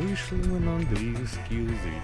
вийшли ми на англійський язик.